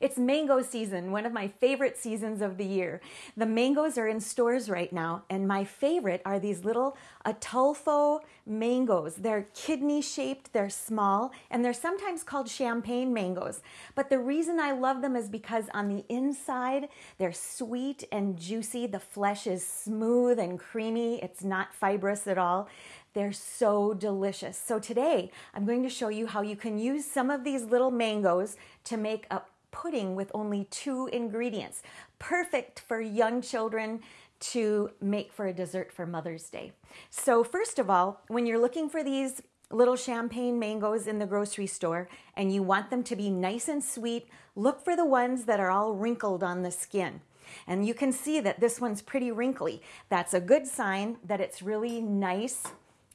It's mango season, one of my favorite seasons of the year. The mangoes are in stores right now, and my favorite are these little Ataulfo mangoes. They're kidney shaped, they're small, and they're sometimes called champagne mangoes. But the reason I love them is because on the inside, they're sweet and juicy. The flesh is smooth and creamy, it's not fibrous at all. They're so delicious. So today I'm going to show you how you can use some of these little mangoes to make a pudding with only two ingredients. Perfect for young children to make for a dessert for Mother's Day. So first of all, when you're looking for these little champagne mangoes in the grocery store and you want them to be nice and sweet, look for the ones that are all wrinkled on the skin. And you can see that this one's pretty wrinkly. That's a good sign that it's really nice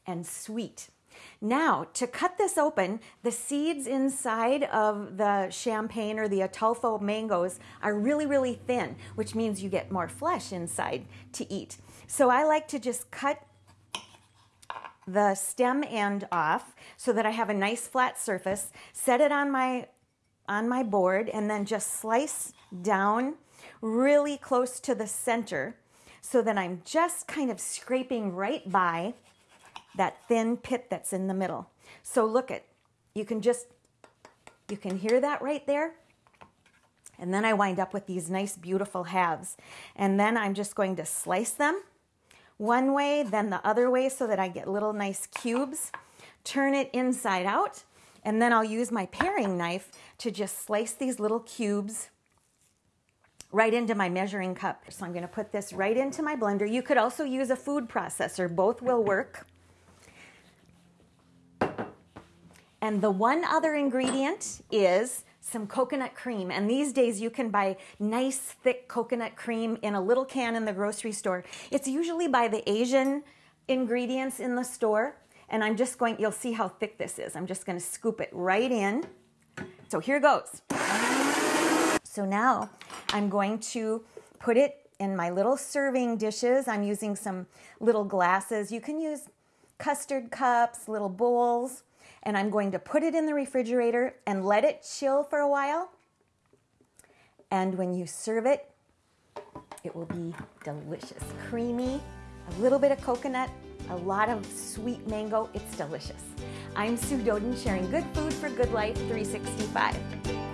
and sweet. Now, to cut this open, the seeds inside of the champagne or the Ataulfo mangoes are really, really thin, which means you get more flesh inside to eat. So I like to just cut the stem end off so that I have a nice flat surface, set it on my on my board and then just slice down really close to the center so that I'm just kind of scraping right by that thin pit that's in the middle. So look at, you can just, you can hear that right there. And then I wind up with these nice, beautiful halves. And then I'm just going to slice them one way, then the other way so that I get little nice cubes. Turn it inside out. And then I'll use my paring knife to just slice these little cubes right into my measuring cup. So I'm going to put this right into my blender. You could also use a food processor. Both will work. And the one other ingredient is some coconut cream. And these days you can buy nice thick coconut cream in a little can in the grocery store. It's usually by the Asian ingredients in the store. And I'm just going, you'll see how thick this is. I'm just going to scoop it right in. So here goes. So now I'm going to put it in my little serving dishes. I'm using some little glasses. You can use custard cups, little bowls and I'm going to put it in the refrigerator and let it chill for a while. And when you serve it, it will be delicious. Creamy, a little bit of coconut, a lot of sweet mango. It's delicious. I'm Sue Doden sharing good food for good life 365.